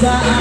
time.